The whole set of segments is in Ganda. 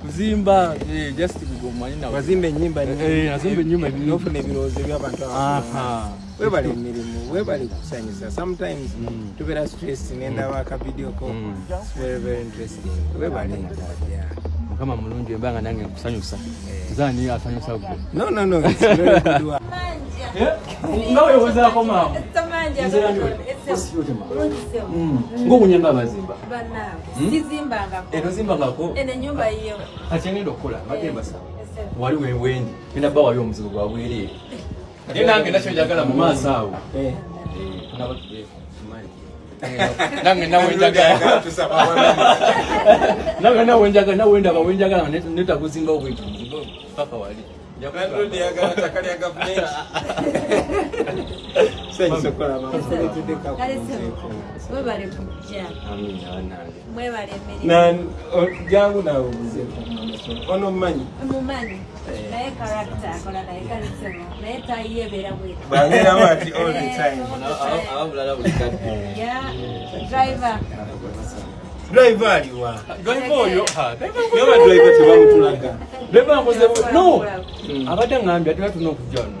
kuzimbaazimba enyumba nofuna ebirowoozo ebyabantu webale emirimu webale kusanyusa sometimes mm. tubera stress nendaba mm. akavidioko mm. webale mukama mulungi emba nga nange nkusanyusa eh. zani asanyusa ngobunya ngabazimbaozimbangakoenyumba iyo kati ngenda okukola mbadde mbasa wali wewendi enda bawali omuzigo gwabwereere Ye nange nacho njagala mu maaso awo. Eh. Eh. Nange nawe njagala. Nange nawe njagala nawe ndaba we njagala netakuzimba obwintu. Papa wali. Jangan dulu dia agak cakap dia agak pelik. Saya ni suka lah. Mama suka eh, cuti kau. Mwebale kukia. Amina, wana. Mwebale mwini. Nani, jangu na umuze. Ono mmanyi? Umu mmanyi. Nae karakta, kona nae karitemo. Nae taie vera mwini. Bangira mati all the time. Awa ulala ulikati. Ya, driver. Driver, you are. Driver, you are. Driver, you are. Driver, you are. Driver, you are. Driver, you are. Driver, you are. Leba nkoze. No. Abadde ngambya twatuna okujja wano.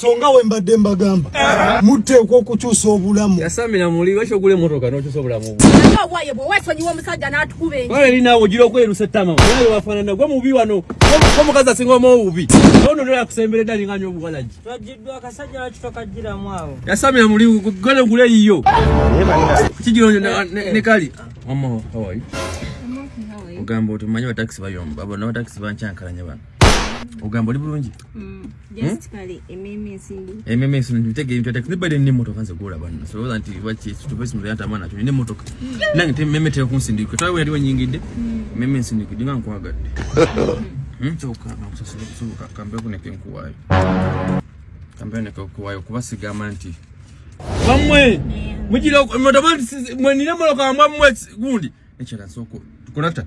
songa wembadde mbagamba muteekwa okukyusa obulamu yasamira muli lwaki ogula emotoka nokyusa obulamu olerinawe ogira okwerusa ettama naye wafaanana gwe mubi wano omukazi asinga omuobubi ono nola yakusembera edda linganya obuwalagi yasamira muli gane ogule yiyo kigironyo eh, eh. ne kali ah. ogamba otimanyi bataxi bayomba bonna bataxi bancyankalanya bano ogamba oli bulungi emmeme ensimbiebadde nnemotoka nze golaba nosolooza nti lwakitupesimuyantamanakyo nina emotoka mm. nange te emmeme teka kunsindikira twali weyali wanyingidde emmeme mm. ensindikidde nga nkwagadde hmm? kyokaasobka kambeko neke nkuwaayo kambeko neke nkuwaayo kubasigamba nti bamwe mugira mwenina emotoka mwamwe gundi ekyala nsooko tukonakta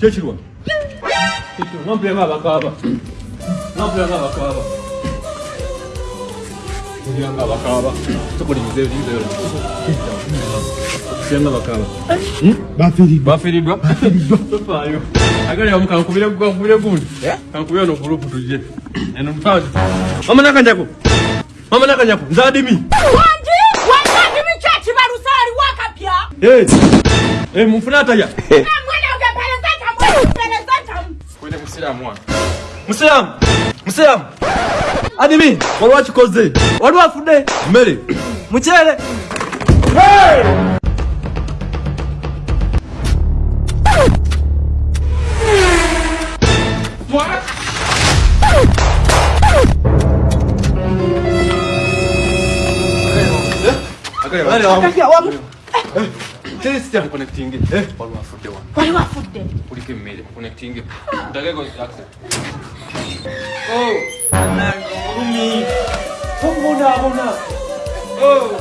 kyekirwa nampulemu abakaaba nampulemu abakaaba nga abakaaba tukuliriza ebiriza Muslim one. Muslim! Muslim! Adimi! What what you cause day? What what food day? Mary! Muchere! Hey! 테스트 한 커넥팅 게 에? 바로 왔어 때 와. 바로 왔어 때. 우리 게임 매일 커넥팅 게. 내가 이거 약속. 오. 나고미 성공해 아버나. 오.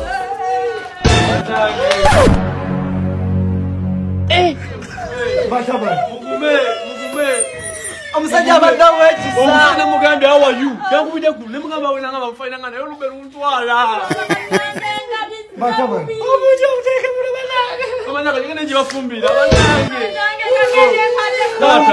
맞아. 에. 맞아 봐. 고구매 고구매. 엄사자 만나 왜 지사. 엄사는 뭐가 내가 와유. 내가 고민 내가 고민 내가 막 내가 막 파이 내가 내가 로베로 운투 알아. 맞아 봐. 어머 좀 내가. Come on, come on, come on, come on, come on, come on, come on, come on, come on, come on,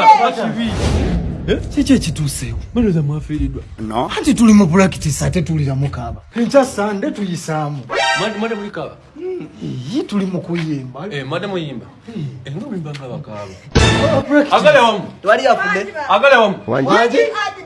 come on, come on, Eh? Si tusewo. Mbele za mafiri dwa. No. Hati tuli mpula kitisa, hati tuli ya mkaba. Kincha sande tu yisamu. Madam mada mwikaba? Hmm. Hii tuli mkuyimba. Eh, madam mwimba. Hmm. Eh, nga mwimba nga wakaba. Agale wangu. Tuwari ya fude. Agale wangu. Wanji. Wanji. Wanji.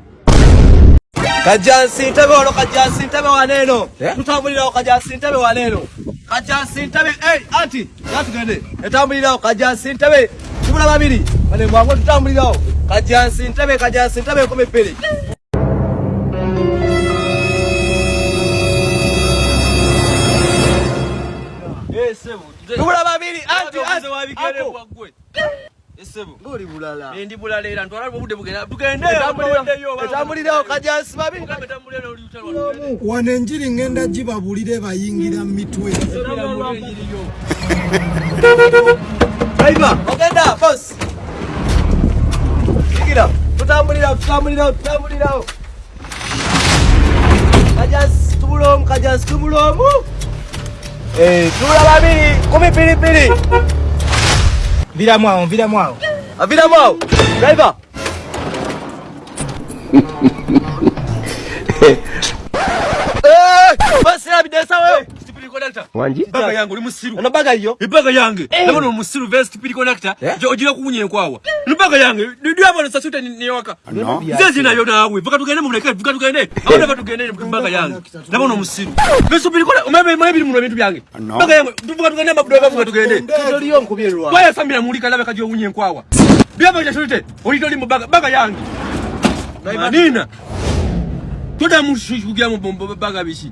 Kajansi ntabe wano kajansi ntabe waneno eh? Tutambulira wano kajansi ntabe waneno Kajansi ntabe Hey anti Yatu gende Etambulira wano kajansi ntabe Kumula babiri Wane mwango tutambulira wano Kajansi ntabe kajansi ntabe kome pili eh, Kumula babiri anti anti Kumula babiri anti anti wano enjiri ŋŋenda gibabulire bayingira mu mitwe tubulaomu tubulaomu tula babiri kumi piripiri Vira a mão, vira a mão. a ah, vira a mão! Driver! conductor. Wanji? Baga yangu ni msiru. Ana baga hiyo? Ni baga yangu. Eh. Na mbona msiru vest pili conductor? Je, ujira kunye kwao. Ni baga yangu. Ndio hapo nasasuta ni niwaka. Zizi na yona awe. Vuka tukaende mbona kai? Vuka tukaende. Au ndio tukaende ni baga yangu. Na mbona msiru. Vest pili kwa umeme mimi mimi mbona vitu vyangu? Baga yangu. Vuka tukaende mabudu yangu vuka tukaende. Ndio hiyo nkubirwa. Kwa sababu namulika labda kajua unye kwao. Biapo jashulite. Ulitoli mbaga baga yangu. Na imanina. Tuda mushi kugia mbaga bishi.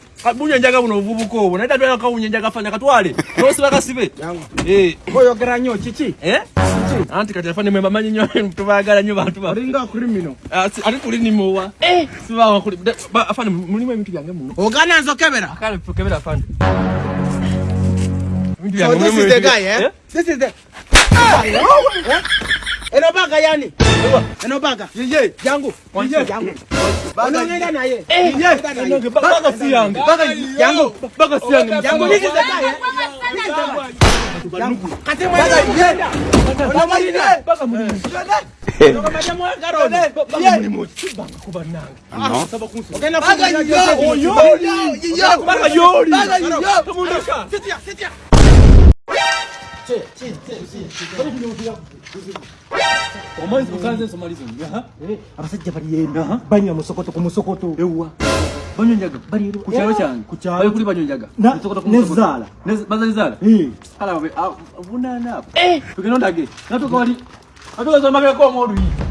kabunyenja kabuno vubuko obo naye tatwala kabunyenja kafanya katwale nosi bakasibe eh koyo gera nyo chichi eh anti kati afanye mwemba manyi nyo mtu bagala nyo bantu ah, eh. ba ringa kulimino ari kulini muwa eh siba wa kuli afanye muni mwe mtu yange muno ogana nzo kamera akale kamera afanye So this is the guy eh? eh this is the ah! eh? eno baga yani eno baga yeye yangu yangu onongenda naye eh. baga si yangu yangu baga si yangu yangu niki zakaye kate mwana baga mwana ogenda kugenda yoli yoli 这这这这这这这这这这这这这お前そこ完全染まりずにな。え、あばさっちゃばりえんな。バニョンもそことこもそこと。えうわ。バニョンじゃが。バリエル。こちゃばちゃん。こちゃ。バヨクリバニョンじゃが。な。そことこもそこと。ネズ。バザネザール。えー。あらおめ。あ、危ないな。え。受け飲んだっけ。あとこわり。あとはそのままやこうもるい。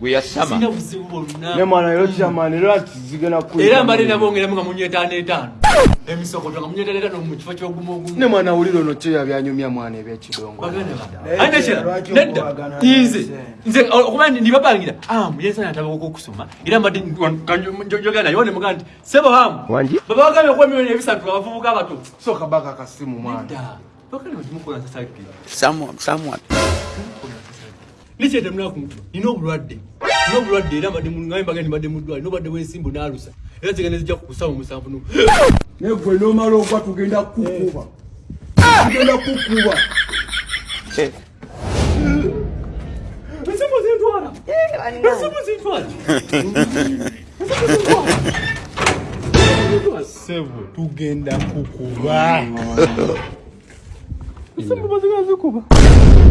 gweyasama nemwana yotamanirakizigena era mbale nabongeramuga munyetanetano emisokotanga munyetanetano mukifo kyogumaogum nemwana wuliro no kyoyabyanyumya mwana ebyekidongoanekiranedda nze nze oh, okuba nibabangira am yensana atabakoko okusoma era mbadde njogera nayo nemuga nti sebo amu baba wagambye okuba miyoni ebisatu abavubuka abato sokabaka kasimu mwana lisyete mna kumtu nino bulwadde nino bulwadde era mbadde mungaye mbage nti mbadde mudwali nobadde wensimbu naalusa era zigane zijja kukusaba omusanvu no negwe nomala ogwa tugenda kukuba tugenda kukuba tugenda kukuba